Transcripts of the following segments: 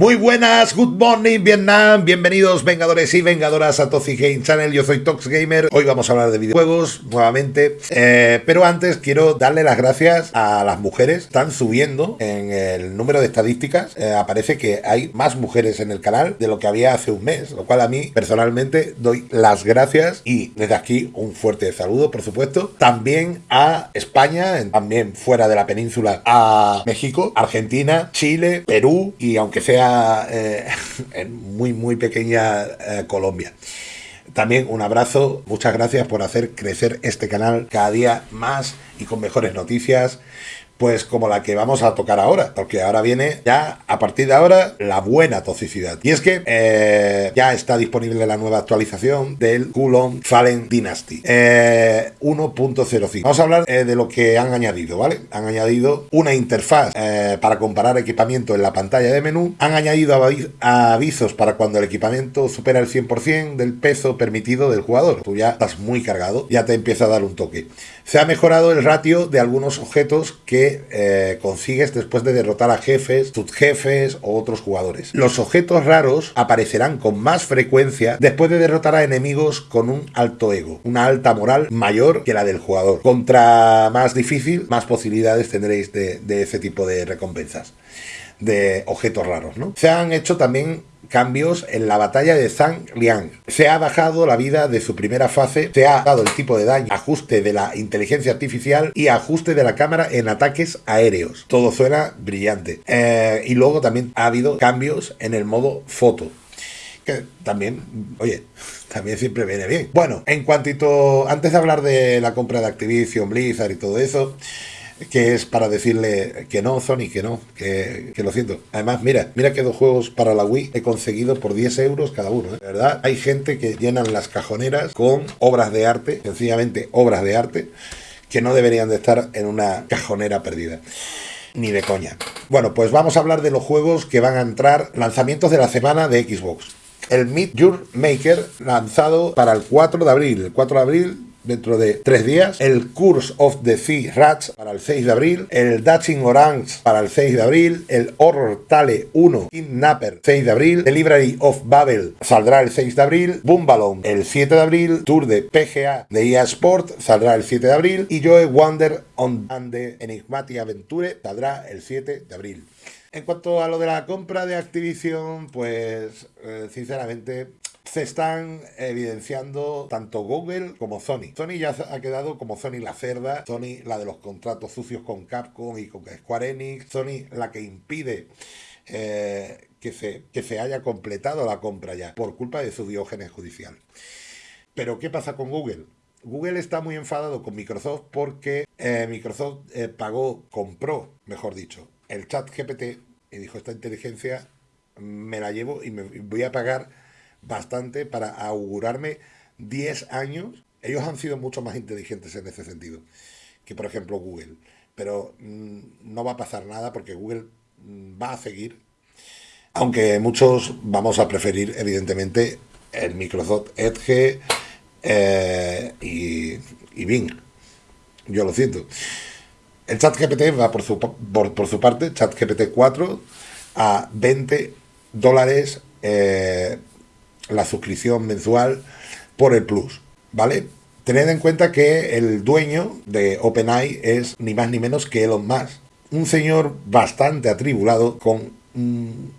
Muy buenas, good morning Vietnam, bienvenidos vengadores y vengadoras a Toxic Game Channel, yo soy Tox Gamer, hoy vamos a hablar de videojuegos nuevamente, eh, pero antes quiero darle las gracias a las mujeres, están subiendo en el número de estadísticas, eh, aparece que hay más mujeres en el canal de lo que había hace un mes, lo cual a mí personalmente doy las gracias y desde aquí un fuerte saludo por supuesto, también a España, también fuera de la península, a México, Argentina, Chile, Perú y aunque sea eh, en muy, muy pequeña eh, Colombia. También un abrazo, muchas gracias por hacer crecer este canal cada día más y con mejores noticias pues como la que vamos a tocar ahora, porque ahora viene ya a partir de ahora la buena toxicidad. Y es que eh, ya está disponible la nueva actualización del Kulon Fallen Dynasty 1.05. Eh, vamos a hablar eh, de lo que han añadido, ¿vale? Han añadido una interfaz para comparar equipamiento en la pantalla de menú, han añadido avisos para cuando el equipamiento supera el 100% del peso permitido del jugador. Tú ya estás muy cargado, ya te empieza a dar un toque. Se ha mejorado el ratio de algunos objetos que eh, consigues después de derrotar a jefes, subjefes o otros jugadores. Los objetos raros aparecerán con más frecuencia después de derrotar a enemigos con un alto ego, una alta moral mayor que la del jugador. Contra más difícil, más posibilidades tendréis de, de ese tipo de recompensas de objetos raros, ¿no? Se han hecho también cambios en la batalla de Zhang Liang. Se ha bajado la vida de su primera fase, se ha dado el tipo de daño, ajuste de la inteligencia artificial y ajuste de la cámara en ataques aéreos. Todo suena brillante. Eh, y luego también ha habido cambios en el modo foto. Que también, oye, también siempre viene bien. Bueno, en cuantito, antes de hablar de la compra de Activision, Blizzard y todo eso, que es para decirle que no, Sony, que no, que, lo siento. Además, mira, mira que dos juegos para la Wii he conseguido por 10 euros cada uno. ¿eh? ¿Verdad? Hay gente que llenan las cajoneras con obras de arte, sencillamente obras de arte, que no deberían de estar en una cajonera perdida. Ni de coña. Bueno, pues vamos a hablar de los juegos que van a entrar, lanzamientos de la semana de Xbox. El Meet Your Maker, lanzado para el 4 de abril. El 4 de abril dentro de tres días, el Curse of the Sea Rats para el 6 de abril, el Dutching Orange para el 6 de abril, el Horror Tale 1 Kidnapper 6 de abril, The Library of Babel saldrá el 6 de abril, Boomballoon el 7 de abril, Tour de PGA de EA Sport saldrá el 7 de abril y Joe Wonder on the Enigmatic Aventure saldrá el 7 de abril. En cuanto a lo de la compra de Activision, pues eh, sinceramente se están evidenciando tanto Google como Sony. Sony ya ha quedado como Sony la cerda, Sony la de los contratos sucios con Capcom y con Square Enix, Sony la que impide eh, que, se, que se haya completado la compra ya por culpa de su diógenes judicial. Pero ¿qué pasa con Google? Google está muy enfadado con Microsoft porque eh, Microsoft eh, pagó, compró, mejor dicho, el chat GPT y dijo esta inteligencia me la llevo y me voy a pagar bastante para augurarme 10 años. Ellos han sido mucho más inteligentes en ese sentido que, por ejemplo, Google. Pero mm, no va a pasar nada porque Google mm, va a seguir. Aunque muchos vamos a preferir, evidentemente, el Microsoft Edge eh, y, y, Bing. Yo lo siento. El ChatGPT va por su, por, por su parte, ChatGPT 4, a 20 dólares eh, la suscripción mensual por el Plus, ¿vale? Tened en cuenta que el dueño de OpenAI es ni más ni menos que Elon Musk, un señor bastante atribulado con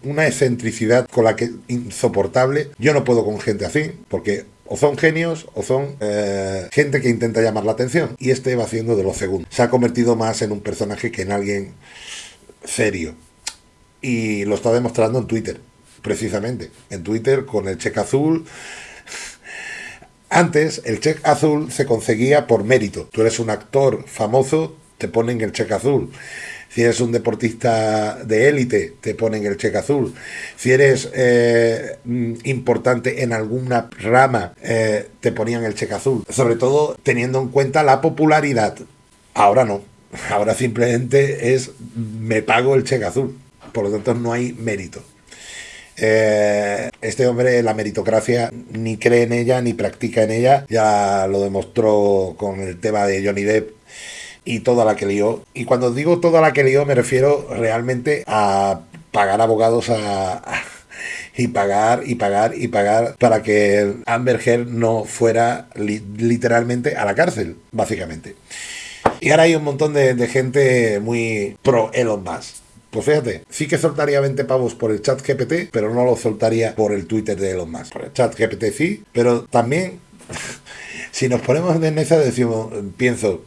una excentricidad con la que insoportable. Yo no puedo con gente así, porque o son genios o son eh, gente que intenta llamar la atención. Y este va haciendo de lo segundo. Se ha convertido más en un personaje que en alguien serio. Y lo está demostrando en Twitter precisamente, en Twitter con el cheque azul. Antes el cheque azul se conseguía por mérito. Tú eres un actor famoso, te ponen el cheque azul. Si eres un deportista de élite, te ponen el cheque azul. Si eres eh, mm, importante en alguna rama, eh, te ponían el cheque azul. Sobre todo teniendo en cuenta la popularidad. Ahora no. Ahora simplemente es me pago el cheque azul. Por lo tanto, no hay mérito. Eh, este hombre, la meritocracia, ni cree en ella, ni practica en ella. Ya lo demostró con el tema de Johnny Depp y toda la que lió. Y cuando digo toda la que lió, me refiero realmente a pagar abogados a, y pagar y pagar y pagar para que Amber Heard no fuera literalmente a la cárcel, básicamente. Y ahora hay un montón de, gente muy pro Elon Musk. Pues fíjate, sí que soltaría 20 pavos por el chat GPT, pero no lo soltaría por el Twitter de Elon Musk. Por el chat GPT sí, pero también, si nos ponemos en esa, decimos, pienso,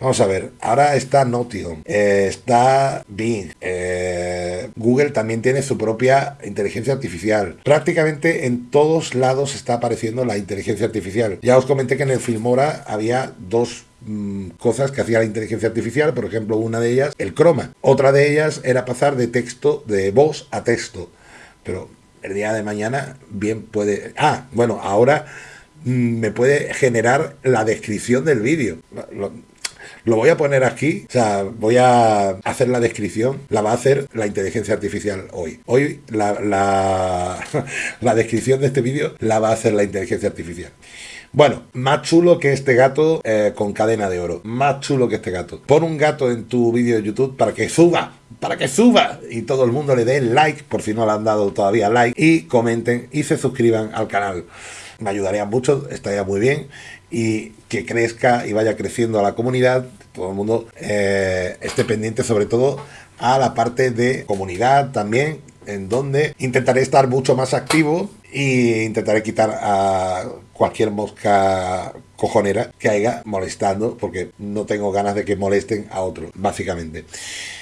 Vamos a ver, ahora está Notion, eh, está Bing, eh, Google también tiene su propia inteligencia artificial. Prácticamente en todos lados está apareciendo la inteligencia artificial. Ya os comenté que en el Filmora había dos mm, cosas que hacía la inteligencia artificial, por ejemplo, una de ellas, el croma. Otra de ellas era pasar de texto, de voz a texto. Pero el día de mañana bien puede... Ah, bueno, ahora mm, me puede generar la descripción del vídeo. Lo voy a poner aquí, o sea, voy a hacer la descripción, la va a hacer la inteligencia artificial hoy. Hoy la, la, descripción de este vídeo la va a hacer la inteligencia artificial. Bueno, más chulo que este gato eh, con cadena de oro. Más chulo que este gato. Pon un gato en tu vídeo de YouTube para que suba. Para que suba. Y todo el mundo le dé like, por si no le han dado todavía like. Y comenten y se suscriban al canal. Me ayudaría mucho, estaría muy bien y que crezca y vaya creciendo la comunidad, todo el mundo eh, esté pendiente sobre todo a la parte de comunidad también, en donde intentaré estar mucho más activo e intentaré quitar a cualquier mosca cojonera que haya molestando, porque no tengo ganas de que molesten a otros, básicamente.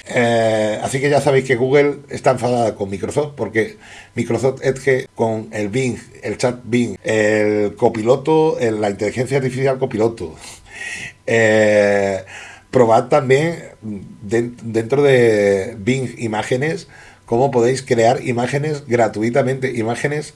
Eh, así que ya sabéis que Google está enfadada con Microsoft, porque Microsoft Edge con el Bing, el chat Bing, el copiloto, la inteligencia artificial copiloto, eh, probad también dentro de Bing Imágenes cómo podéis crear imágenes gratuitamente, imágenes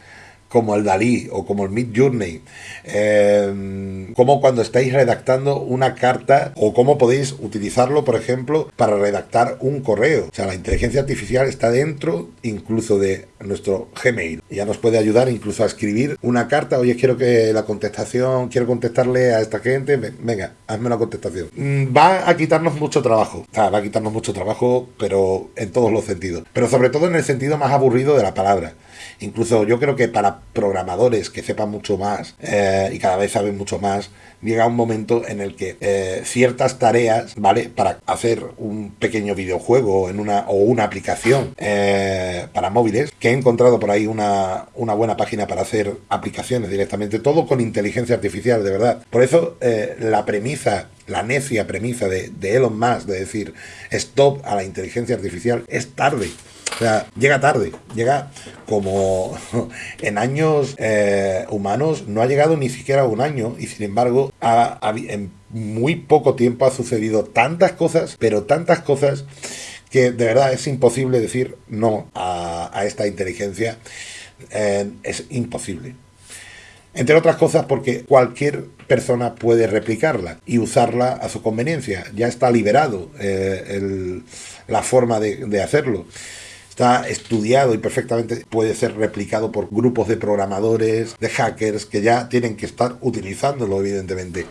como el Dalí o como el Mid Journey, em, como cuando estáis redactando una carta o cómo podéis utilizarlo, por ejemplo, para redactar un correo. O sea, la inteligencia artificial está dentro incluso de nuestro Gmail. Ya nos puede ayudar incluso a escribir una carta. Oye, quiero que la contestación, quiero contestarle a esta gente. Venga, hazme una contestación. Mm, va a quitarnos mucho trabajo. va a quitarnos mucho trabajo, pero en todos los sentidos. Pero sobre todo en el sentido más aburrido de la palabra. Incluso yo creo que para programadores que sepan mucho más eh, y cada vez saben mucho más, llega un momento en el que eh, ciertas tareas, ¿vale? Para hacer un pequeño videojuego en una, o una aplicación eh, para móviles, que he encontrado por ahí una, una, buena página para hacer aplicaciones directamente, todo con inteligencia artificial, de verdad. Por eso la premisa la necia premisa de, de Elon Musk de decir stop a la inteligencia artificial es tarde. Sea, llega tarde, llega como en años eh, humanos, no ha llegado ni siquiera un año y sin embargo en muy poco tiempo ha sucedido tantas cosas, pero tantas cosas que de verdad es imposible decir no a, esta inteligencia. Eh, es imposible. Entre otras cosas porque cualquier persona puede replicarla y usarla a su conveniencia. Ya está liberado eh, la forma de hacerlo está estudiado y perfectamente puede ser replicado por grupos de programadores, de hackers, que ya tienen que estar utilizándolo, evidentemente.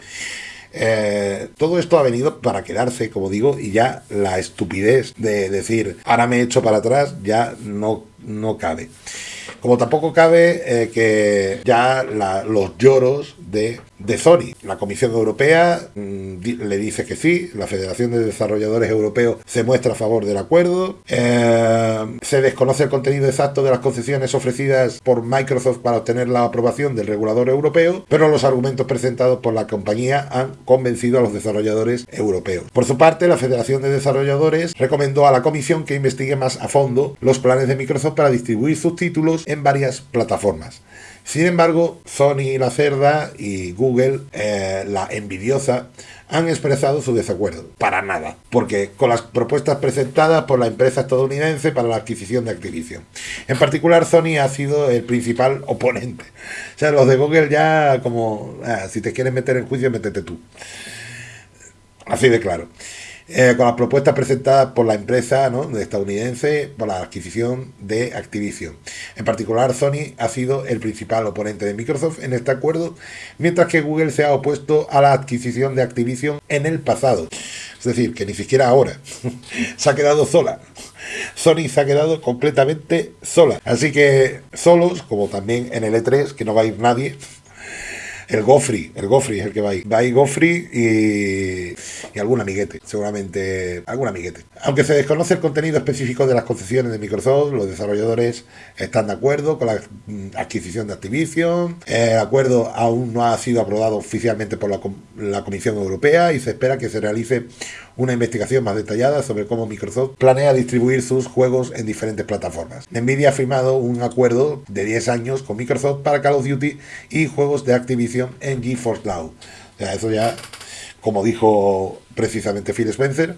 Eh, todo esto ha venido para quedarse, como digo, y ya la estupidez de decir, ahora me he hecho para atrás, ya no, no cabe. Como tampoco cabe eh, que ya los lloros de de Sony. La Comisión Europea mm, le dice que sí, la Federación de Desarrolladores Europeos se muestra a favor del acuerdo, eh, se desconoce el contenido exacto de las concesiones ofrecidas por Microsoft para obtener la aprobación del regulador europeo, pero los argumentos presentados por la compañía han convencido a los desarrolladores europeos. Por su parte, la Federación de Desarrolladores recomendó a la Comisión que investigue más a fondo los planes de Microsoft para distribuir sus títulos en varias plataformas. Sin embargo, Sony la cerda y Google eh, la envidiosa han expresado su desacuerdo. Para nada. Porque con las propuestas presentadas por la empresa estadounidense para la adquisición de Activision. En particular, Sony ha sido el principal oponente. O sea, los de Google ya como, ah, si te quieres meter en juicio, métete tú. Así de claro. Eh, con las propuestas presentadas por la empresa estadounidense por la adquisición de Activision. En particular, Sony ha sido el principal oponente de Microsoft en este acuerdo, mientras que Google se ha opuesto a la adquisición de Activision en el pasado. Es decir, que ni siquiera ahora se ha quedado sola. Sony se ha quedado completamente sola. Así que solos, como también en el E3, que no va a ir nadie, el Gofri, el Gofri es el que va ahí. Va ahí Gofri y, y algún amiguete, seguramente algún amiguete. Aunque se desconoce el contenido específico de las concesiones de Microsoft, los desarrolladores están de acuerdo con la mm, adquisición de Activision. El acuerdo aún no ha sido aprobado oficialmente por la, la Comisión Europea y se espera que se realice una investigación más detallada sobre cómo Microsoft planea distribuir sus juegos en diferentes plataformas. Nvidia ha firmado un acuerdo de 10 años con Microsoft para Call of Duty y juegos de Activision en GeForce Now. Eso ya, como dijo precisamente Phil Spencer,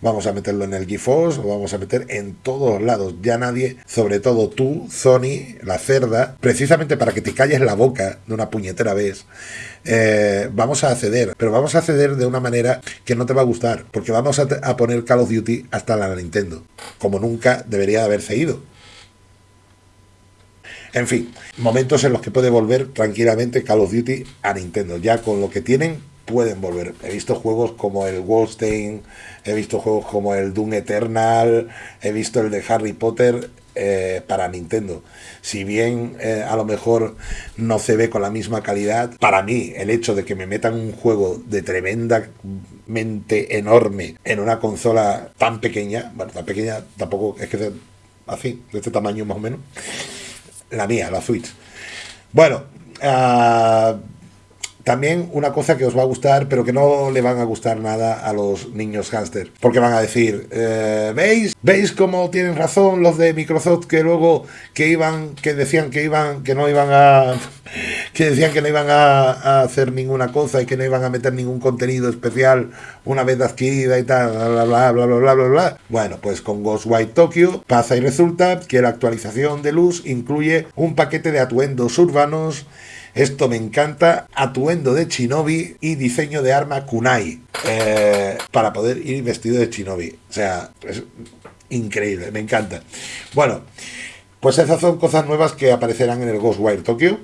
vamos a meterlo en el GeForce, lo vamos a meter en todos lados. Ya nadie, sobre todo tú, Sony, la cerda, precisamente para que te calles la boca de una puñetera vez, eh, vamos a acceder, pero vamos a acceder de una manera que no te va a gustar, porque vamos a, a poner Call of Duty hasta la Nintendo, como nunca debería de haberse ido. En fin, momentos en los que puede volver tranquilamente Call of Duty a Nintendo. Ya con lo que tienen, pueden volver. He visto juegos como el Wolfenstein, he visto juegos como el Doom Eternal, he visto el de Harry Potter eh, para Nintendo. Si bien eh, a lo mejor no se ve con la misma calidad, para mí el hecho de que me metan un juego de tremendamente enorme en una consola tan pequeña, bueno, tan pequeña tampoco es que sea así, de este tamaño más o menos, la mía, la Switch. Bueno, uh, también una cosa que os va a gustar, pero que no le van a gustar nada a los niños hámster, porque van a decir, eh, ¿veis? ¿Veis cómo tienen razón los de Microsoft que luego que iban, que decían que iban, que no iban a, que decían que no iban a, hacer ninguna cosa y que no iban a meter ningún contenido especial una vez adquirida y tal, bla, bla, bla, bla, bla, bla, bla. Bueno, pues con Ghostwire Tokyo pasa y resulta que la actualización de luz incluye un paquete de atuendos urbanos esto me encanta. Atuendo de Shinobi y diseño de arma Kunai. Eh, para poder ir vestido de Shinobi. O sea, es increíble, me encanta. Bueno, pues esas son cosas nuevas que aparecerán en el Ghostwire Tokyo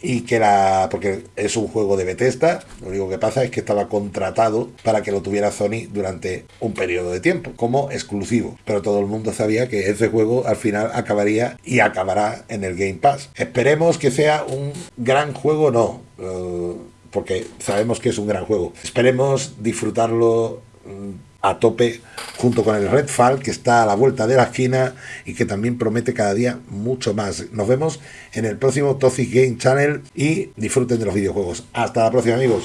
y que la porque es un juego de Bethesda, lo único que pasa es que estaba contratado para que lo tuviera Sony durante un periodo de tiempo como exclusivo, pero todo el mundo sabía que ese juego al final acabaría y acabará en el Game Pass. Esperemos que sea un gran juego, no, uh, porque sabemos que es un gran juego. Esperemos disfrutarlo mm, a tope junto con el Redfall que está a la vuelta de la esquina y que también promete cada día mucho más. Nos vemos en el próximo Toxic Game Channel y disfruten de los videojuegos. Hasta la próxima amigos.